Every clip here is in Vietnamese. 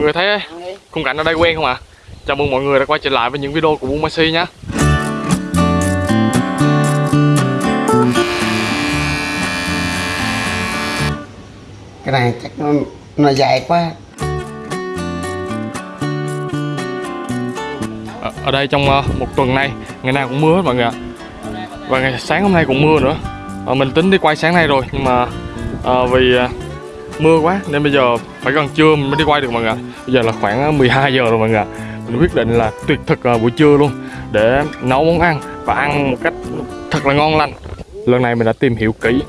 mọi người thấy khung cảnh ở đây quen không ạ? Chào mừng mọi người đã quay trở lại với những video của Buôn Messi nhé cái này chắc nó, nó dài quá. Ở, ở đây trong ờ, một tuần nay ngày nào cũng mưa hết mọi người ạ. Và ngày sáng hôm nay cũng mưa nữa. Ờ, mình tính đi quay sáng nay rồi nhưng mà ờ, vì mưa quá nên bây giờ phải gần trưa mình mới đi quay được mọi người ạ bây giờ là khoảng ờ, 12 giờ rồi mọi người ạ. Mình quyết định là tuyệt thực ờ, buổi trưa luôn để nấu món ăn và ăn một cách thật là ngon lành. Lần này mình đã tìm hiểu kỹ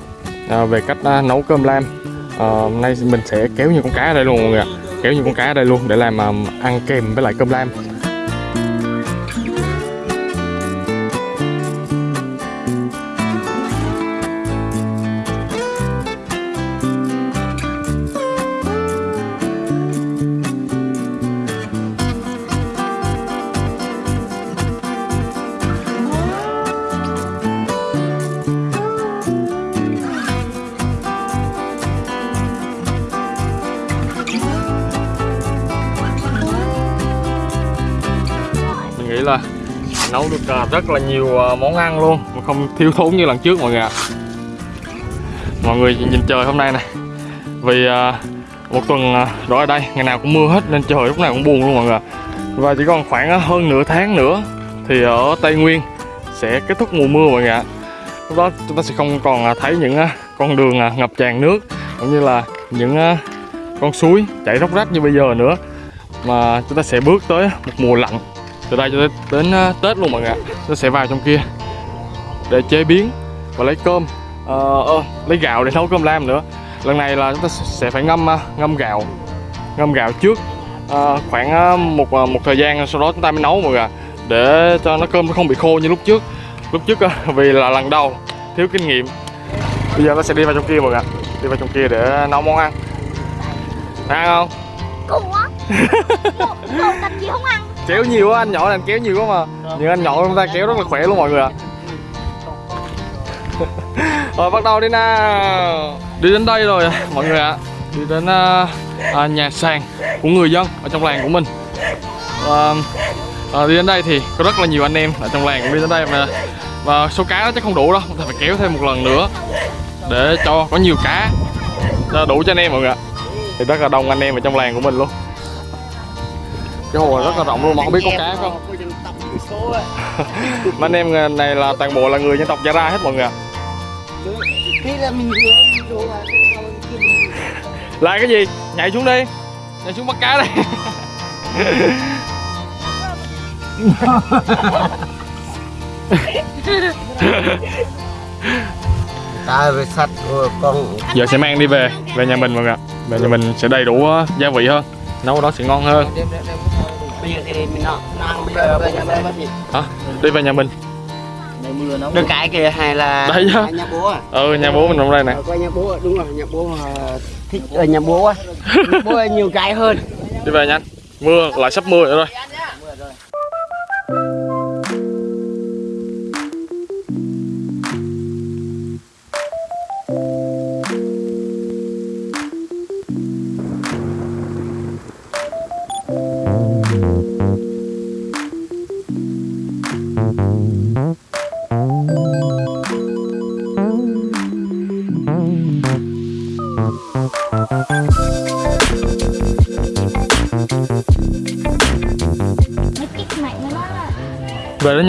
ờ, về cách nấu cơm lam. Hôm nay mình sẽ kéo những con cá ở đây luôn mọi người ạ. Kéo những con cá ở đây luôn để làm ăn kèm với lại cơm lam. Mình là nấu được à, rất là nhiều à, món ăn luôn. Mà không thiếu thốn như lần trước mọi người ạ. Mọi người nhìn trời hôm nay này. Vì à, một tuần đó ở đây, ngày nào cũng mưa hết nên trời lúc nào cũng buồn luôn mọi người và chỉ còn khoảng hơn nửa tháng nữa thì ở Tây Nguyên sẽ kết thúc mùa mưa mọi người ạ. Lúc đó chúng ta sẽ không còn thấy những con đường ngập tràn nước, cũng như là những con suối chảy róc rách như bây giờ nữa. Mà chúng ta sẽ bước tới một mùa lạnh từ đây cho tới đến ờ, Tết luôn mọi người ạ. Nó sẽ vào trong kia. Để chế biến và lấy cơm. Ờ, ờ, lấy gạo để nấu cơm lam nữa. Lần này là chúng ta sẽ phải ngâm ờ, ngâm gạo. Ngâm gạo trước à, khoảng một một thời gian sau đó chúng ta mới nấu mọi người ạ. Để cho nó cơm nó không bị khô như lúc trước. Lúc trước vì là lần đầu thiếu kinh nghiệm. Bây giờ nó sẽ đi vào trong kia mọi người ạ. Đi vào trong kia để nấu món ăn. Ăn không? Cùng quá. Một, một làm gì không ăn kéo nhiều quá anh nhỏ này anh kéo nhiều quá mà. Những anh nhỏ chúng ta kéo rất là khỏe luôn mọi người ạ. Rồi bắt đầu đi nào. Đi đến đây rồi mọi người ạ. Đi đến à, à, nhà sàn của người dân ở trong làng của mình. Và à, đi đến đây thì có rất là nhiều anh em ở trong làng cũng đi đến đây mà và số cá nó chắc không đủ đâu chúng ta phải kéo thêm một lần nữa để cho có nhiều cá đủ cho anh em mọi người ạ. Thì rất là đông anh em ở trong làng của mình luôn cái hồ rất là rộng luôn mà không biết có cá không? mà anh em này là toàn bộ là người dân tộc Gia Ra hết mọi người là cái gì? Nhảy xuống đi. Nhảy xuống bắt cá đây ta về sạch của con. Giờ sẽ mang đi về về nhà mình mọi người ạ. Về nhà mình sẽ đầy đủ uh, gia vị hơn. Nấu đó sẽ ngon hơn bây giờ thì mình nó nó ăn bây giờ. Bây giờ bây giờ hả? Đi về nhà mình. Được cái kìa hay là Đây á. hay nhà bố à? Ừ nhà bố mình trong đây này Ờ, coi nhà bố đúng rồi nhà bố ờ, thích ở nhà bố á Nhà bố là nhiều cái hơn. Đi về nhanh mưa lại sắp mưa nữa rồi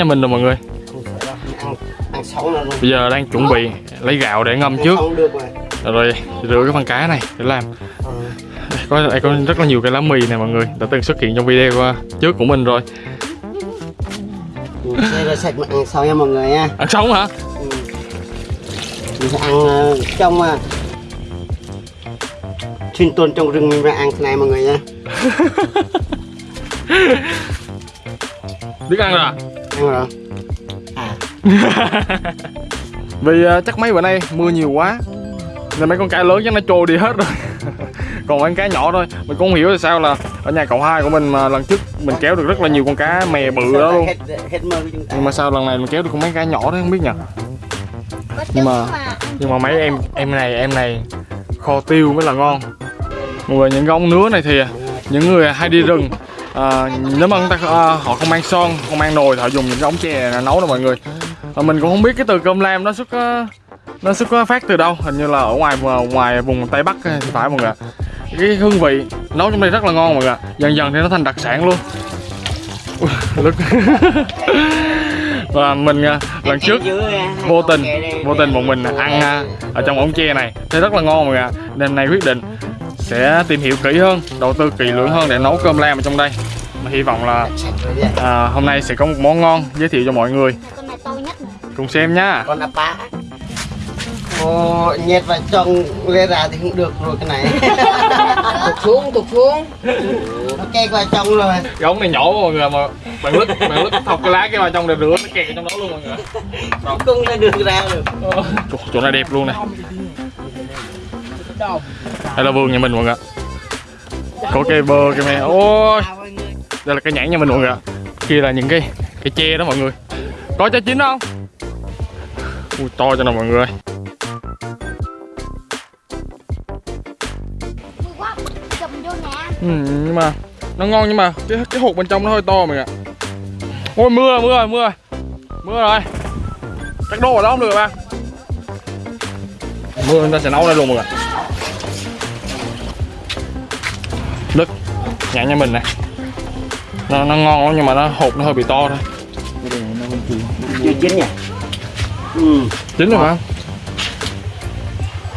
nhà mình rồi mọi người. Bây giờ đang chuẩn bị lấy gạo để ngâm trước. Rồi rửa cái phần cá này để làm. Có đây có rất là nhiều cái lá mì này mọi người đã từng xuất hiện trong video trước của mình rồi. Đây là sạch mà ăn xong nha mọi người nha. Ăn sống hả? Ừ. mình sẽ ăn ờ, trong sinh tồn trong rừng mình phải ăn thế này mọi người nha. Biết ăn rồi à ăn rồi à. Vì uh, chắc mấy bữa nay mưa nhiều quá nên mấy con cá lớn chắc nó trôi đi hết rồi. Còn mấy con cá nhỏ thôi mình cũng không hiểu là sao là ở nhà cậu hai của mình mà lần trước mình kéo được rất là nhiều con cá mè bự đó luôn. Hết hết mơ nhưng mà sao lần này mình kéo được con mấy cá nhỏ đó không biết nhỉ? Nhưng mà- mà nhưng mà mấy em em này em này kho tiêu mới là ngon. Mọi người những cái ống nứa này thì những người hay đi rừng à, nếu mà người ta à, họ không mang son không mang nồi thì họ dùng những cái ống chè này nấu đó mọi người. À, mình cũng không biết cái từ cơm lam nó xuất à, nó xuất phát từ đâu. Hình như là ở ngoài ngoài vùng tây bắc thì phải mọi người ạ. Cái hương vị nấu trong đây rất là ngon mọi người ạ. Dần dần thì nó thành đặc sản luôn. Và mình à, lần trước vô tình vô tình bọn mình ăn à, ở trong ống tre này. Thấy rất là ngon mọi người ạ. Nên nay quyết định sẽ tìm hiểu kỹ hơn đầu tư kỹ lưỡng hơn để nấu cơm lam ở trong đây. Mà hy vọng là à, hôm nay sẽ có một món ngon giới thiệu cho mọi người. Con này to nhất này. cùng xem nhá con apa Ồ, nhét vào trong lê ra thì không được rồi cái này. Tụt xuống tụt xuống. Nó kê vào trong rồi. Cái ống này nhỏ quá mọi người mà bạn lứt bạn lứt thọc cái lá cái vào trong để rửa nó kẹt trong đó luôn mọi người. Cung lên được ra được chỗ, chỗ này đẹp luôn nè đây là vườn nhà mình mọi người có cây bơ cây me. Ôi đây là cây nhãn nhà mình mọi người kia là những cái cái tre đó mọi người. Có trái chín không? Ui to cho nào mọi người ừ, nhưng mà nó ngon nhưng mà cái cái hộp bên trong nó hơi to mọi người ạ. Ôi mưa mưa rồi mưa. Rồi mưa rồi. Chắc đổ ở đó không được bạn mưa chúng ta sẽ nấu đây luôn mọi người nhãn nhà mình này nó, nó ngon lắm nhưng mà nó hột nó hơi bị to thôi. Chưa chín nhỉ ừ. Chín rồi mà.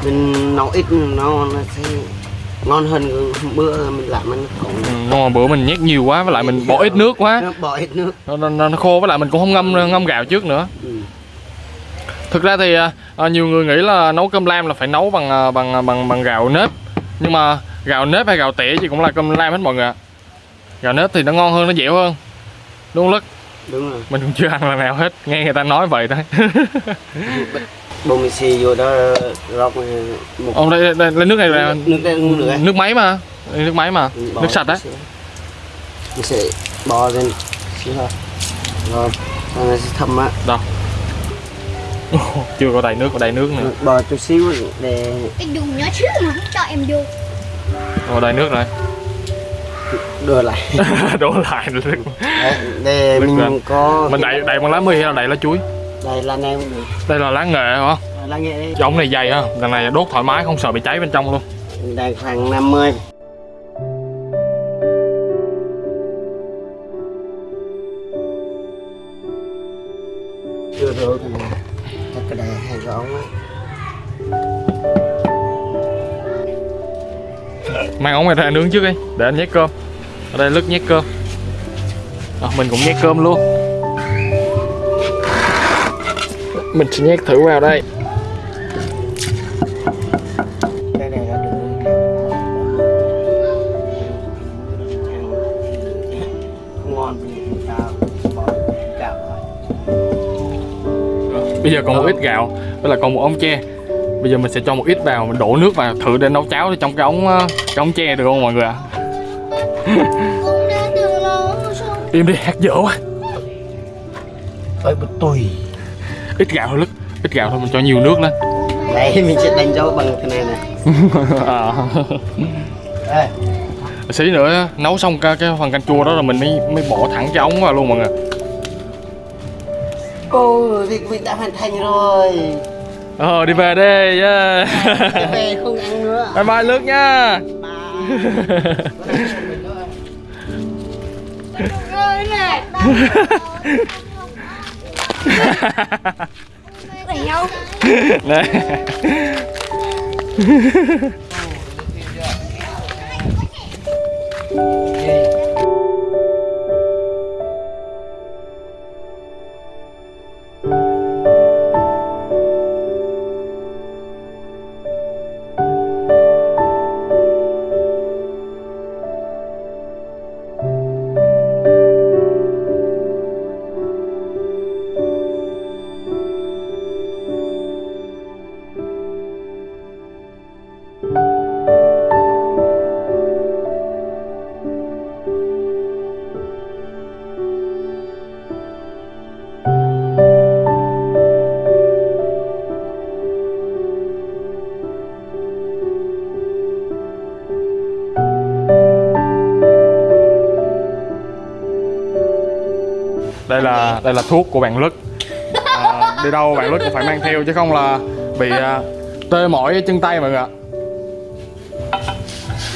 Mình nấu ít nó nó sẽ ngon hơn bữa mình làm nó còn ừ, nhưng mà bữa mình nhét nhiều quá với lại mình bỏ ít nước quá. Nó bỏ ít nước. Nó, nó, nó khô với lại mình cũng không ngâm ngâm gạo trước nữa. Ừ. thực ra thì à, à, nhiều người nghĩ là nấu cơm lam là phải nấu bằng à, bằng à, bằng bằng gạo nếp. Nhưng mà gạo nếp hay gạo tẻ thì cũng là cơm lam hết mọi người ạ. Gạo nếp thì nó ngon hơn nó dẻo hơn. Đúng không lất đúng rồi. Mình cũng chưa ăn lần nào hết nghe người ta nói vậy thôi. Bông mì xì vô đó róc một ông đây, đây lấy nước này là nước đây nữa nước máy mà Đây, nước máy mà Bỏ nước sạch á xíu. mình sẽ bò lên. Xíu thôi. Rồi này sẽ thâm á. Chưa có đầy nước có đầy nước nữa. Bò chút xíu để Cái đường nhỏ xíu mà không cho em vô. Có đầy nước rồi. Đưa lại. Đổ lại. Nước Nước mình lên. có mình đậy đậy bằng lá mì hay là đậy lá chuối? Đây là nem đây là lá nghệ hả? Là nghệ. Đây cái ống này dày ha lần này đốt thoải mái không sợ bị cháy bên trong luôn. Đây khoảng 50 mang ống này ra nướng trước đi để anh nhét cơm. Ở đây lứt nhét cơm. À, mình cũng nhét cơm luôn. Mình sẽ nhét thử vào đây. Bây giờ còn một ít gạo với là còn một ống tre bây giờ mình sẽ cho một ít vào mình đổ nước vào thử để nấu cháo trong cái ống ờ, cái ống tre được không mọi người ạ? Xuống. im đi hát dở quá. Với một tùy. Ít gạo thôi lứt ít gạo thôi mình cho nhiều nước lên. Đây mình sẽ đánh dấu bằng cái này nè à. đây xí nữa nấu xong cái, cái phần canh chua đó là mình mới mới bỏ thẳng cái ống vào luôn mọi người. Ồ, việc mình đã hoàn thành rồi ờ đi về đi yeah. Về không ăn nữa bye bye lướt nha nhau. Nè. là đây là thuốc của bạn Lức. À, đi đâu bạn Lức cũng phải mang theo chứ không là bị à, tê mỏi chân tay mọi người ạ.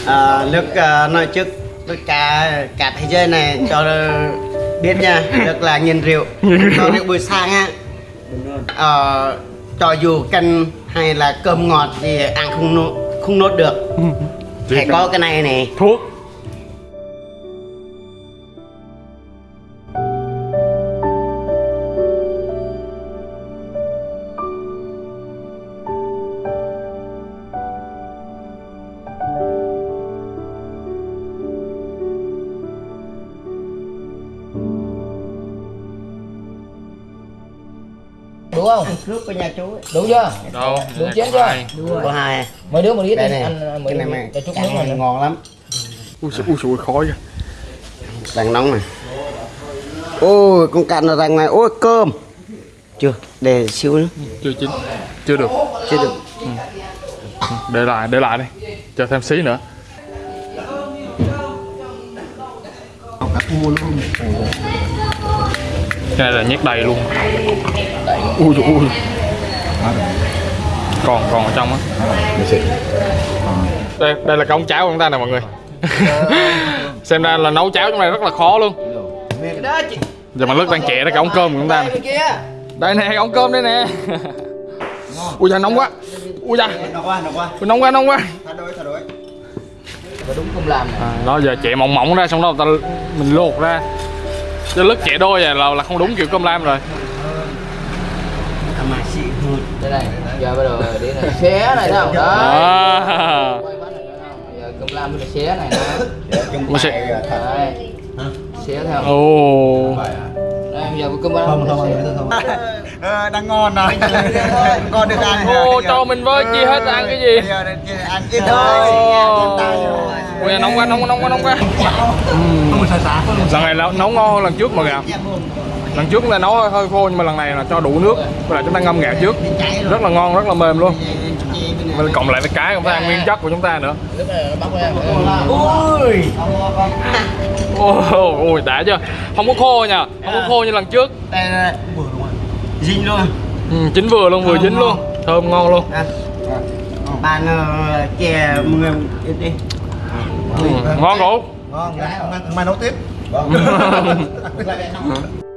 À, nước à, nói trước. Tất cả cả thế giới này cho biết nha. Rất là nhiên rượu. Cho rượu buổi sáng á. Ờ, cho dù canh hay là cơm ngọt thì ăn không nốt không nốt được. Phải có cái này này thuốc nước của nhà chú ấy. đủ chưa? Đâu? Đủ nhà chén chưa? hai. có hai mấy đứa một ít đây này ăn cái mấy này mà cho chút nước này ngon lắm. Ui ui xui khói kìa. đang nóng này. Ôi con cạn nó ra ngoài ôi cơm. Chưa để xíu nữa. Chưa chín chưa được. Chưa được. Để lại để lại đi. Chờ thêm xí nữa cái này là nhét đầy luôn. Ui dồi ui còn còn ở trong á. Đây đây là cái ống cháo của chúng ta nè mọi người. Xem ra là nấu cháo trong này rất là khó luôn. Đó chị. Giờ mà lướt đang chẻ ra cái ống cơm của chúng ta nè. Đây nè cái ống cơm đây nè. Ui da nóng quá. Ui da. Nóng quá nóng quá. Thay đổi và đúng không làm này à, đó giờ chẻ mỏng mỏng ra xong đó ta mình luộc ra chứ lứt chẻ đôi à, là là không đúng kiểu cơm lam rồi. Đây này giờ bắt đầu đi này xé này thấy không đó. À. này không giờ cơm lam với xé này sẽ- đấy. Xé theo. Ồ. Đây giờ cơm lam không ờ, đang ngon rồi. Ngon. Được ăn ô cho mình với chi hết ăn cái gì? Bây giờ thì ăn ít thôi ui nóng quá nóng quá nóng quá nóng quá. Lần này là nấu ngon hơn lần trước mọi người ạ lần trước là nấu hơi, khô nhưng mà lần này là cho đủ nước. Với lại chúng ta ngâm gạo trước. Rất là ngon rất là mềm luôn. Và cộng lại với cái chúng ta ăn nguyên chất của chúng ta nữa. Lúc này nó bắt ra ui ôi ôi đã chưa? Không có khô nha. Không có khô như lần trước dính luôn ừ, chín vừa luôn vừa Thơm chín ngon. luôn thơm ngon luôn. Ăn bạn ờ, chè người đi. Ừ, ngon ngủ ngon mai nấu tiếp